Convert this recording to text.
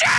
Shit!